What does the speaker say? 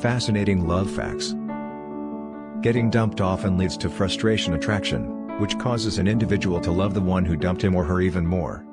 Fascinating love facts. Getting dumped often leads to frustration attraction, which causes an individual to love the one who dumped him or her even more.